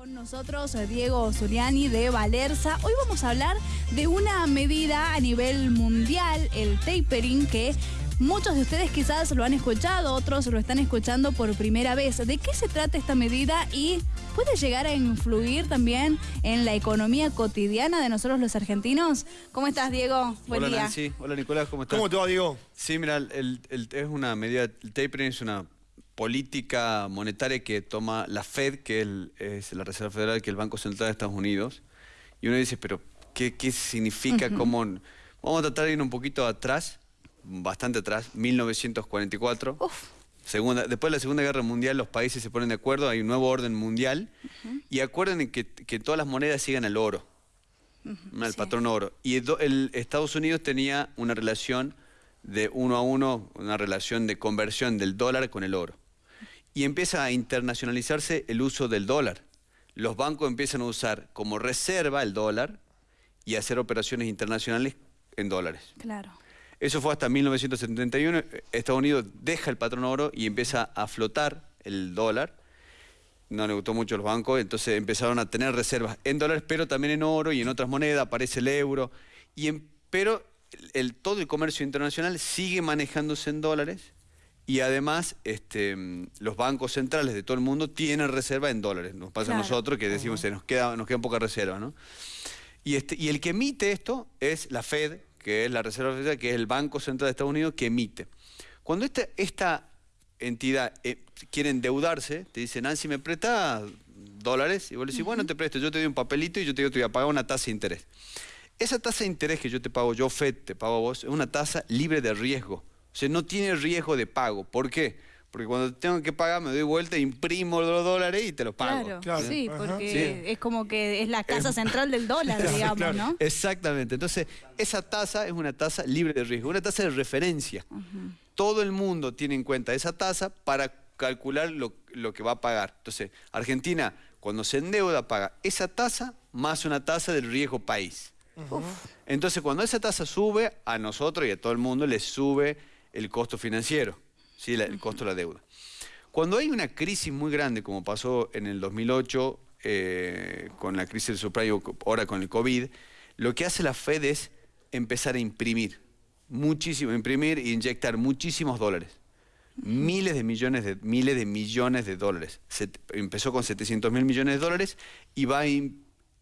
Con nosotros eh, Diego Zuliani de Valerza. Hoy vamos a hablar de una medida a nivel mundial, el tapering, que muchos de ustedes quizás lo han escuchado, otros lo están escuchando por primera vez. ¿De qué se trata esta medida y puede llegar a influir también en la economía cotidiana de nosotros los argentinos? ¿Cómo estás, Diego? Buen Hola, Nancy. Hola, Nicolás. ¿Cómo estás? ¿Cómo te va, Diego? Sí, mira, es una medida, el tapering es una política monetaria que toma la Fed, que es la Reserva Federal, que es el Banco Central de Estados Unidos. Y uno dice, pero ¿qué, significa? ¿Cómo? Vamos a tratar de ir un poquito atrás, bastante atrás, 1944. Segunda, después de la Segunda Guerra Mundial los países se ponen de acuerdo, hay un nuevo orden mundial y acuerden que, que todas las monedas sigan al oro, al patrón oro. Y el, Estados Unidos tenía una relación de uno a uno, una relación de conversión del dólar con el oro y empieza a internacionalizarse el uso del dólar. Los bancos empiezan a usar como reserva el dólar y hacer operaciones internacionales en dólares. Claro. Eso fue hasta 1971. Estados Unidos deja el patrón oro y empieza a flotar el dólar. No le gustó mucho los bancos, entonces empezaron a tener reservas en dólares, pero también en oro y en otras monedas, aparece el euro. Y pero el, todo el comercio internacional sigue manejándose en dólares y además, este, los bancos centrales de todo el mundo tienen reserva en dólares. Nos pasa a nosotros que decimos, que nos queda, nos quedan pocas reservas, ¿no? Y, este, y el que emite esto es la Fed, que es la Reserva Federal, que es el Banco Central de Estados Unidos, que emite. Cuando esta, esta entidad eh, quiere endeudarse, te dicen, Nancy, ¿me presta dólares? Y vos le decís, bueno, te presto, yo te doy un papelito y yo te digo, te voy a pagar una tasa de interés. Esa tasa de interés que yo te pago, yo Fed te pago a vos, es una tasa libre de riesgo. O sea, no tiene riesgo de pago. ¿Por qué? Porque cuando tengo que pagar me doy vuelta, imprimo los dólares y te los pago. Claro, sí, porque es como que es la casa central del dólar, digamos, ¿no? Exactamente. Entonces, esa tasa es una tasa libre de riesgo, una tasa de referencia. Todo el mundo tiene en cuenta esa tasa para calcular lo, que va a pagar. Entonces, Argentina, cuando se endeuda, paga esa tasa más una tasa del riesgo país. Entonces, cuando esa tasa sube, a nosotros y a todo el mundo le sube el costo financiero, ¿sí? el costo de la deuda. Cuando hay una crisis muy grande, como pasó en el 2008 eh, con la crisis del subprime, ahora con el COVID, lo que hace la Fed es empezar a imprimir, muchísimo, imprimir e inyectar muchísimos dólares. Miles de millones de, miles de millones de dólares. empezó con 700 mil millones de dólares y va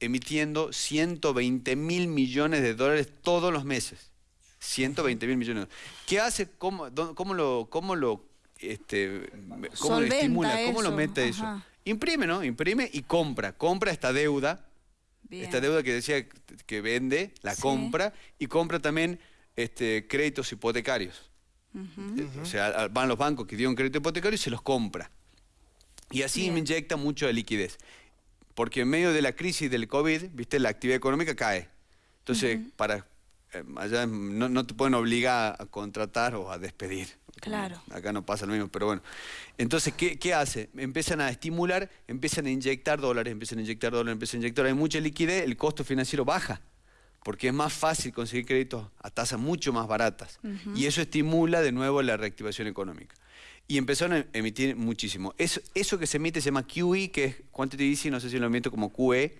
emitiendo 120 mil millones de dólares todos los meses. 120 mil millones. ¿Qué hace? ¿Cómo, cómo lo, cómo lo, este, cómo lo estimula? ¿Cómo lo mete eso? Imprime, ¿no? Imprime y compra. Compra esta deuda. Esta deuda que decía que vende, la compra. Y compra también este, créditos hipotecarios. O sea, van los bancos que dieron crédito hipotecario y se los compra. Y así inyecta mucho de liquidez. Porque en medio de la crisis del COVID, viste, la actividad económica cae. Entonces, para eh, allá no, te pueden obligar a contratar o a despedir. Claro. Acá no pasa lo mismo, pero bueno. Entonces, ¿qué, hace? Empiezan a estimular, empiezan a inyectar dólares, empiezan a inyectar dólares, empiezan a inyectar. Hay mucha liquidez, el costo financiero baja, porque es más fácil conseguir créditos a tasas mucho más baratas. Y eso estimula de nuevo la reactivación económica y empezaron a emitir muchísimo. Eso, eso que se emite se llama QE, que es Quantitative Easy, no sé si lo emito como QE.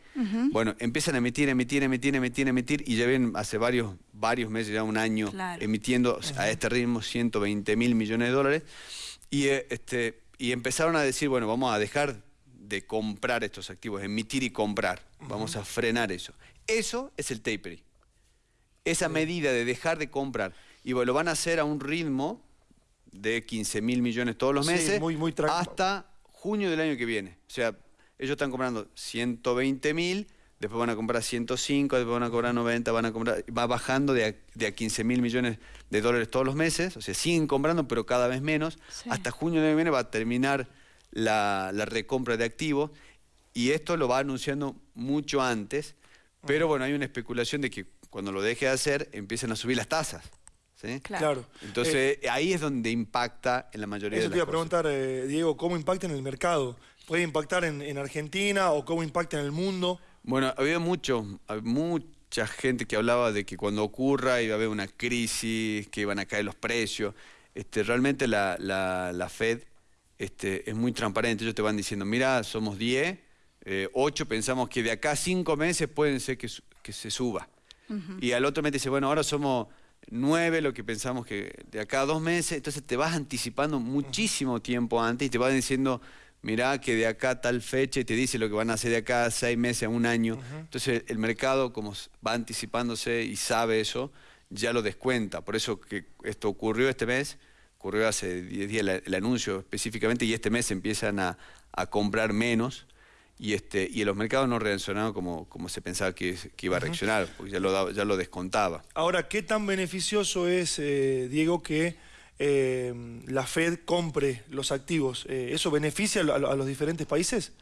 Bueno, empiezan a emitir, emitir, emitir, emitir, emitir, y ya ven hace varios, varios meses, ya un año, emitiendo a este ritmo 120 mil millones de dólares. Y, eh, este, y empezaron a decir, bueno, vamos a dejar de comprar estos activos, emitir y comprar. Vamos a frenar eso. Eso es el tapering. Esa medida de dejar de comprar. Y lo van a hacer a un ritmo de 15 mil millones todos los meses hasta junio del año que viene. O sea, ellos están comprando 120 mil, después van a comprar 105, después van a cobrar 90, van a comprar, va bajando de a, 15 mil millones de dólares todos los meses, o sea, siguen comprando, pero cada vez menos. Hasta junio del año que viene va a terminar la, la recompra de activos y esto lo va anunciando mucho antes, pero bueno, hay una especulación de que cuando lo deje de hacer empiezan a subir las tasas. Claro. Entonces, eh, ahí es donde impacta en la mayoría de las Eso te iba a preguntar, eh, Diego, ¿cómo impacta en el mercado? ¿Puede impactar en, Argentina o cómo impacta en el mundo? Bueno, había mucho, mucha gente que hablaba de que cuando ocurra iba a haber una crisis, que iban a caer los precios. Este, realmente la, Fed este, es muy transparente. Ellos te van diciendo, mira, somos 10, eh, 8 pensamos que de acá a 5 meses pueden ser que, que se suba. Y al otro mes dice, bueno, ahora somos 9 lo que pensamos que de acá a 2 meses, entonces te vas anticipando muchísimo tiempo antes y te van diciendo, mirá que de acá a tal fecha y te dice lo que van a hacer de acá a 6 meses, a un año. Entonces el mercado, como va anticipándose y sabe eso, ya lo descuenta. Por eso que esto ocurrió este mes, ocurrió hace 10 días el, anuncio específicamente y este mes empiezan a, a comprar menos y, este, y los mercados no reaccionaron como, como se pensaba que, iba a reaccionar, porque ya lo, ya lo descontaba. Ahora, ¿qué tan beneficioso es, eh, Diego, que eh, la Fed compre los activos? Eh, ¿Eso beneficia a, los diferentes países?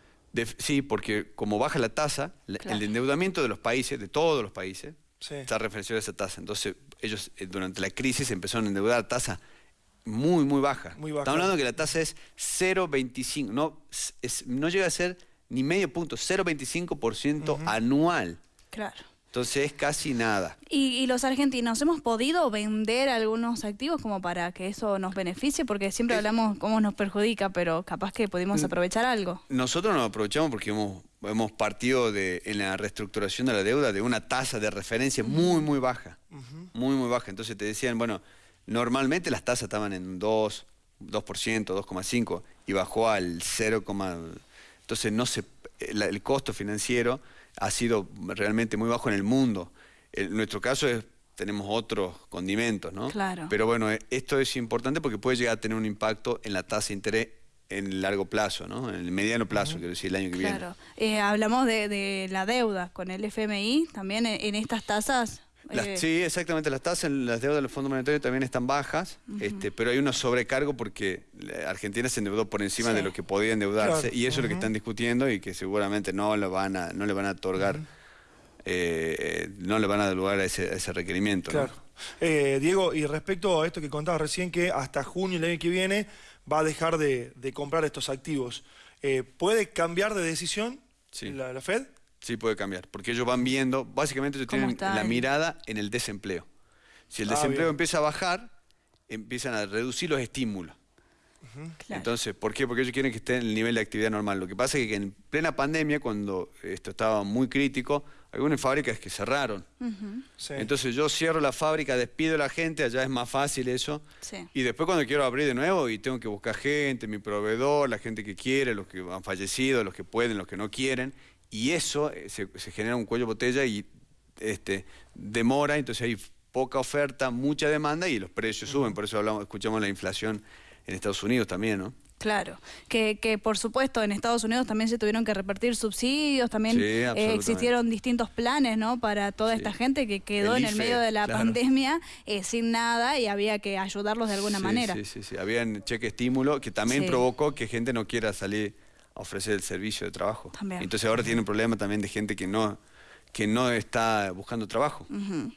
sí, porque como baja la tasa, el endeudamiento de los países, de todos los países, está referenciado a esa tasa. Entonces, ellos durante la crisis empezaron a endeudar a tasa muy, muy baja. Muy baja. Estamos hablando de que la tasa es 0,25, no, no llega a ser ni medio punto, 0,25% anual. Claro. Entonces es casi nada. ¿Y, los argentinos hemos podido vender algunos activos como para que eso nos beneficie? Porque siempre hablamos cómo nos perjudica, pero capaz que pudimos aprovechar algo. Nosotros nos aprovechamos porque hemos, hemos partido de, en la reestructuración de la deuda de una tasa de referencia muy, muy baja. Muy, muy baja. Entonces te decían, bueno, normalmente las tasas estaban en 2, 2%, 2,5% y bajó al 0, entonces no se, el costo financiero ha sido realmente muy bajo en el mundo. En nuestro caso es, tenemos otros condimentos, ¿no? Claro. Pero bueno, eh, esto es importante porque puede llegar a tener un impacto en la tasa de interés en el largo plazo, ¿no? En el mediano plazo, quiero decir, el año que viene. Claro. Eh, hablamos de, la deuda con el FMI, también en estas tasas eh, sí, exactamente. Las tasas, las deudas del Fondo Monetario también están bajas, este, pero hay un sobrecargo porque Argentina se endeudó por encima de lo que podía endeudarse y eso es lo que están discutiendo y que seguramente no, lo van a, no le van a otorgar, eh, no le van a dar lugar a ese, requerimiento. Claro. Eh, Diego, y respecto a esto que contabas recién, que hasta junio el año que viene va a dejar de, comprar estos activos, ¿puede cambiar de decisión la Fed? Sí, puede cambiar, porque ellos van viendo, básicamente ellos tienen la mirada en el desempleo. Si el ah, desempleo empieza a bajar, empiezan a reducir los estímulos. Entonces, ¿por qué? Porque ellos quieren que esté en el nivel de actividad normal. Lo que pasa es que en plena pandemia, cuando esto estaba muy crítico, algunas fábricas que cerraron. Entonces yo cierro la fábrica, despido a la gente, allá es más fácil eso. Y después cuando quiero abrir de nuevo y tengo que buscar gente, mi proveedor, la gente que quiere, los que han fallecido, los que pueden, los que no quieren, y eso eh, se, genera un cuello botella y este, demora, entonces hay poca oferta, mucha demanda y los precios suben, por eso hablamos, escuchamos la inflación en Estados Unidos también, ¿no? Claro, que, que, por supuesto en Estados Unidos también se tuvieron que repartir subsidios, también eh, existieron distintos planes ¿no? para toda esta gente que quedó en el medio de la pandemia eh, sin nada y había que ayudarlos de alguna manera. Sí, sí, sí, había cheque estímulo que también provocó que gente no quiera salir ofrecer el servicio de trabajo. Entonces ahora tiene un problema también de gente que no, que no está buscando trabajo.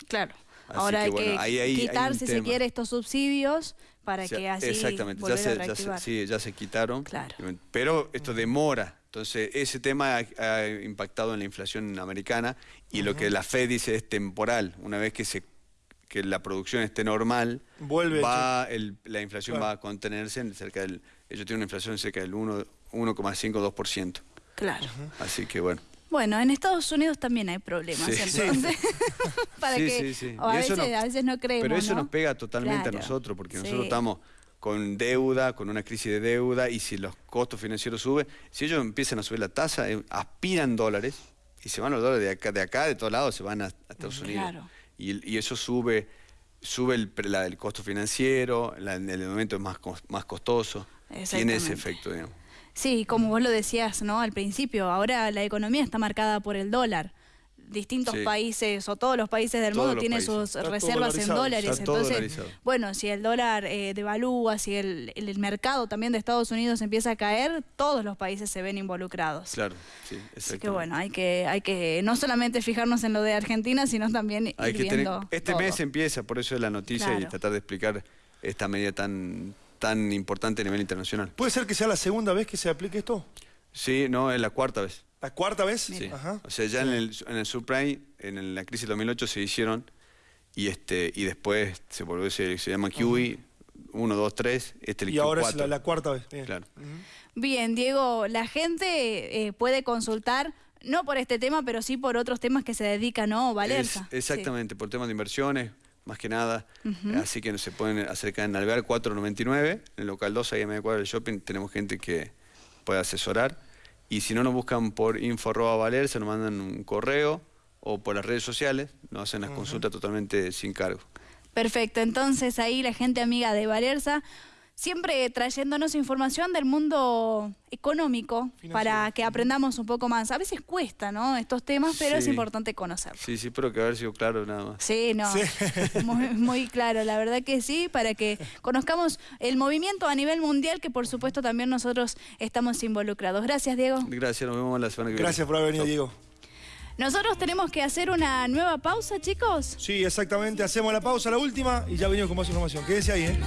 claro. ahora hay que quitar, si se quiere, estos subsidios para que así Exactamente, ya se, ya se, sí, ya se quitaron. Claro. Pero esto demora. Entonces, ese tema ha, impactado en la inflación americana y lo que la Fed dice es temporal. Una vez que se que la producción esté normal, Vuelve va la inflación va a contenerse en cerca del... Ellos tienen una inflación cerca del 1, 1,52%. Claro. Así que bueno. Bueno, en Estados Unidos también hay problemas, sí. entonces. para que, a, veces, no creemos. Pero eso nos pega totalmente a nosotros, porque nosotros estamos con deuda, con una crisis de deuda, y si los costos financieros suben, si ellos empiezan a subir la tasa, eh, aspiran dólares, y se van los dólares de acá, de acá, de todos lados, se van a, Estados Unidos. Y, y, eso sube, sube el, el costo financiero, el momento es más, más costoso. Tiene ese efecto, digamos. Sí, como vos lo decías ¿no? al principio, ahora la economía está marcada por el dólar. Distintos países o todos los países del mundo tienen sus reservas en dólares. Entonces, bueno, si el dólar eh, devalúa, si el, mercado también de Estados Unidos empieza a caer, todos los países se ven involucrados. Claro, sí, Así que bueno, hay que, hay que no solamente fijarnos en lo de Argentina, sino también ir viendo Este mes empieza, por eso es la noticia y tratar de explicar esta medida tan tan importante a nivel internacional. ¿Puede ser que sea la segunda vez que se aplique esto? Sí, no, es la cuarta vez. ¿La cuarta vez? Sí. O sea, ya en el, en el subprime, en la crisis del 2008 se hicieron y este y después se volvió, se, se llama QE, 1, 2, 3, este Y ahora es la, cuarta vez. Bien. Claro. Bien, Diego, la gente eh, puede consultar no por este tema, pero sí por otros temas que se dedican, ¿no? Valerza. exactamente, por temas de inversiones, más que nada. Así que se pueden acercar en Alvear 499, en el local 2, ahí en medio cuadro del shopping, tenemos gente que puede asesorar. Y si no nos buscan por info Valerza, nos mandan un correo o por las redes sociales, nos hacen las consultas totalmente sin cargo. Perfecto, entonces ahí la gente amiga de Valerza siempre trayéndonos información del mundo económico para que aprendamos un poco más. A veces cuesta, ¿no? Estos temas, pero es importante conocerlos. Sí, sí, pero que haber sido claro nada más. Sí, no, Muy, claro, la verdad que sí, para que conozcamos el movimiento a nivel mundial que por supuesto también nosotros estamos involucrados. Gracias, Diego. Gracias, nos vemos la semana que viene. Gracias por haber venido, Diego. Nosotros tenemos que hacer una nueva pausa, chicos. Sí, exactamente. Hacemos la pausa, la última, y ya venimos con más información. Quédese ahí, ¿eh?